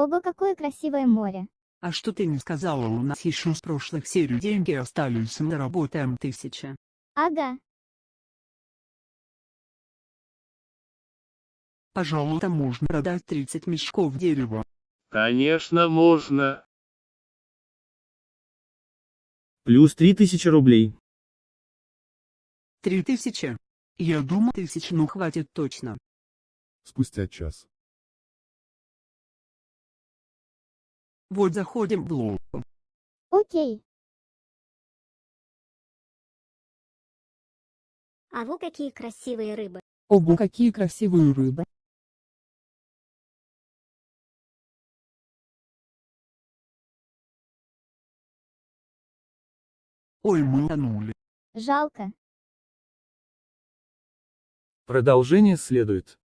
Ого, какое красивое море. А что ты не сказала, у нас еще с прошлых серий деньги остались, мы работаем тысяча. Ага. Пожалуй, там можно продать 30 мешков дерева. Конечно можно. Плюс 3000 рублей. Три тысячи. Я думаю, тысяч ну хватит точно. Спустя час. Вот заходим в лоб. Окей. А во какие красивые рыбы. Ого, какие красивые рыбы. Ой, мы тонули. Жалко. Продолжение следует.